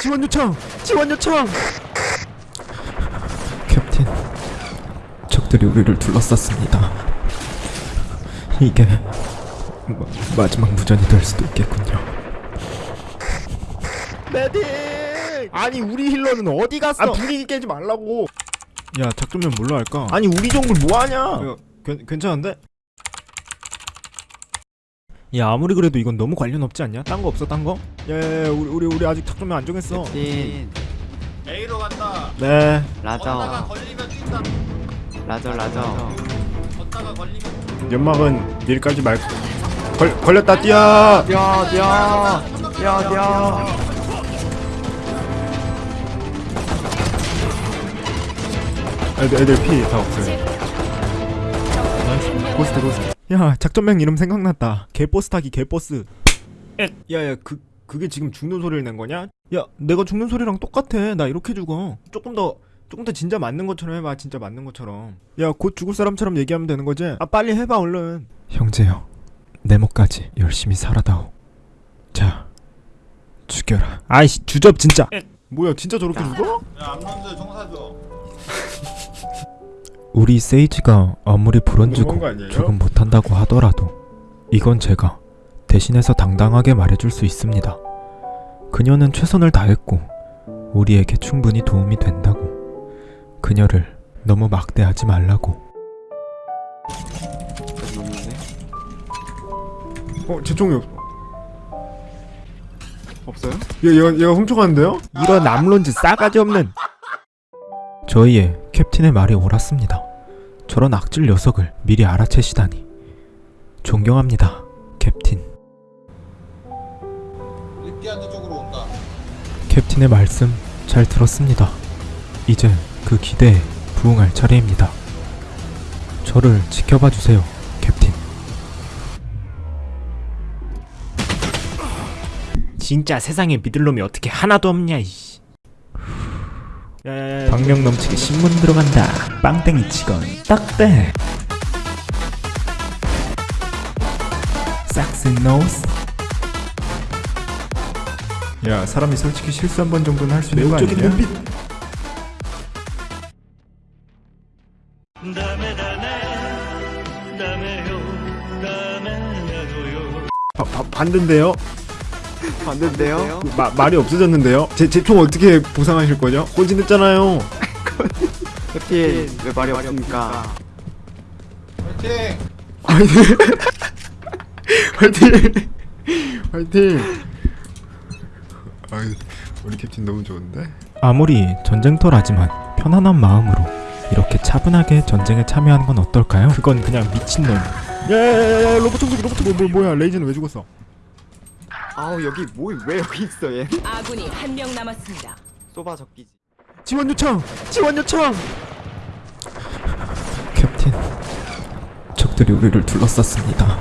지원 요청! 지원 요청! 캡틴, 적들이 우리를 둘러쌌습니다. 이게 마, 마지막 무전이 될 수도 있겠군요. 메딕! 아니 우리 힐러는 어디 갔어? 아 분위기 깨지 말라고. 야 작전면 뭘로 할까? 아니 우리 정글 뭐 하냐? 괜, 괜찮은데? 야 아무리 그래도 이건 너무 관련 없지 않냐? 딴 거 없어 딴 거? 예 우리 우리 우리 아직 작전면 안 정했어. 진 A로 간다. 네. 걷다가 라저 걸리면 뛴다. 라저 라저 걷다가 걸리면 연막은 내일까지 말고 걸 걸렸다 뛰어. 뛰어 뛰어 뛰어 뛰어 애들, 애들 피 다 없어요. 고스트 고스트. 야 작전명 이름 생각났다. 개버스 타기 개버스. 야야 그 그게 지금 죽는 소리를 낸 거냐? 야 내가 죽는 소리랑 똑같아. 나 이렇게 죽어. 조금 더 조금 더 진짜 맞는 것처럼 해봐. 진짜 맞는 것처럼. 야 곧 죽을 사람처럼 얘기하면 되는 거지? 아 빨리 해봐 얼른. 형제여 내 목까지 열심히 살아다오. 자 죽여라. 아이씨 주접 진짜. 뭐야 진짜 저렇게 죽어? 야 암런들 청사줘. 우리 세이지가 아무리 아니에요? 조금 못한다고 하더라도 이건 제가 대신해서 당당하게 말해줄 수 있습니다. 그녀는 최선을 다했고 우리에게 충분히 도움이 된다고. 그녀를 너무 막대하지 말라고. 어, 제 총이 없. 없어요? 얘, 얘가, 얘가 훔쳐갔는데요? 이런 암론즈 싸가지 없는. 저희의 캡틴의 말이 옳았습니다. 저런 악질 녀석을 미리 알아채시다니 존경합니다, 캡틴. 느끼한 쪽으로 온다. 캡틴의 말씀 잘 들었습니다. 이제 그 기대에 부응할 차례입니다. 저를 지켜봐 주세요, 캡틴. 진짜 세상에 믿을 놈이 어떻게 하나도 없냐 이 씨. 박력 넘치게 신문 들어간다. 빵땡이 치건 딱대. 싹스 노스. 야 사람이 솔직히 실수 한 번 정도는 할 수 있는 거 아니냐? 눈빛. 바, 바, 반대인데요? 봤는데요 마, 말이 없어졌는데요? 제 제 총 어떻게 보상하실 거죠? 꼴찌냈잖아요. 캡틴 왜 말이 없습니까 화이팅! 화이팅! 화이팅! 아이, 우리 캡틴 너무 좋은데? 아무리 전쟁터라지만 편안한 마음으로 이렇게 차분하게 전쟁에 참여하는 건 어떨까요? 그건 그냥 미친놈. 야야야야 로봇 청소기 로봇 뭐, 뭐 뭐야 레이즈는 왜 죽었어? 아우 여기 뭐 왜 여기 있어 얘 아군이 한 명 남았습니다. 쏘바 적기지 지원 요청! 지원 요청! 캡틴, 적들이 우리를 둘러쌌습니다.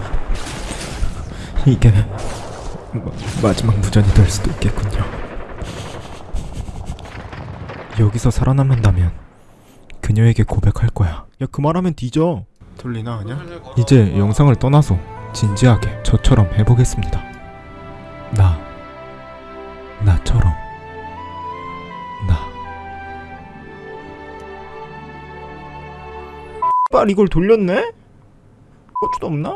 이게 마, 마지막 무전이 될 수도 있겠군요. 여기서 살아남는다면 그녀에게 고백할 거야. 야, 그 말하면 뒤져. 돌리나 그냥? 이제 영상을 떠나서 진지하게 저처럼 해보겠습니다. 나, 나처럼, 나. 빨 이걸 돌렸네? 고추도 없나?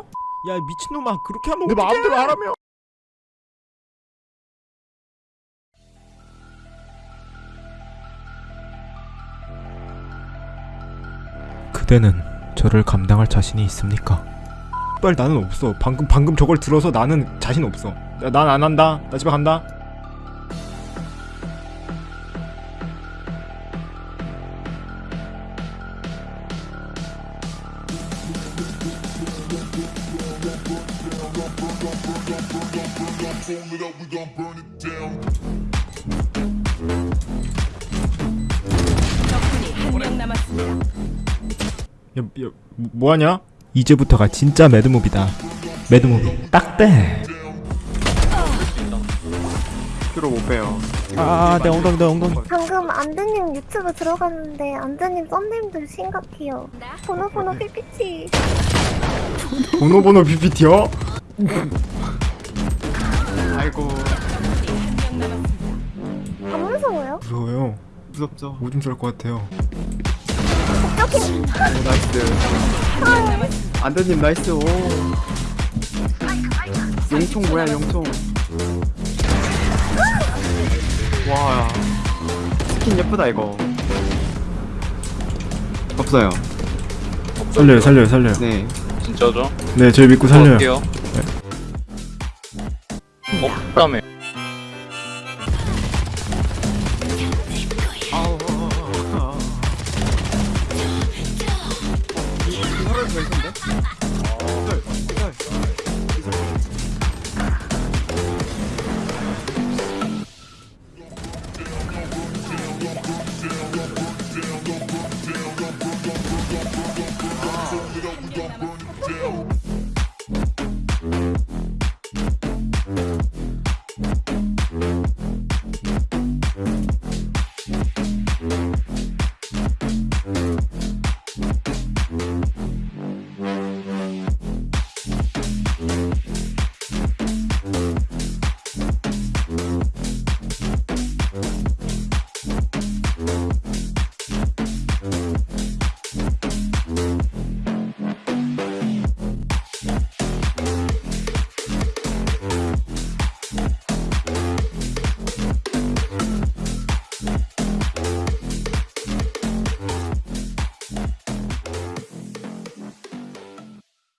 야 미친놈아 그렇게 하면 내 마음대로 하라며 그대는 저를 감당할 자신이 있습니까? 빨 나는 없어 방금 방금 저걸 들어서 나는 자신 없어 난 안 한다 나 집에 간다. 야, 야, 뭐- 뭐하냐? 이제부터가 진짜 매드무비다. 매드무비. 딱대. 큐로 못 빼요 아, 내 엉덩이, 내 엉덩이. 방금 안드님 유튜브 들어갔는데 안드님 썸네임들 심각해요. 번호 번호 PPT. 번호 번호 PPT요? 아이고 남았습니다. 한 무서워요. 무섭죠 오줌 쌀것 같아요. 오 nice 남았습니다. 안드님 nice 오 용총 뭐야 용총 와 스킨 예쁘다 이거 없어요 살려요 살려요 살려요 네 진짜죠? 네 저희 믿고 살려요 어때요? 네. 없다며 아우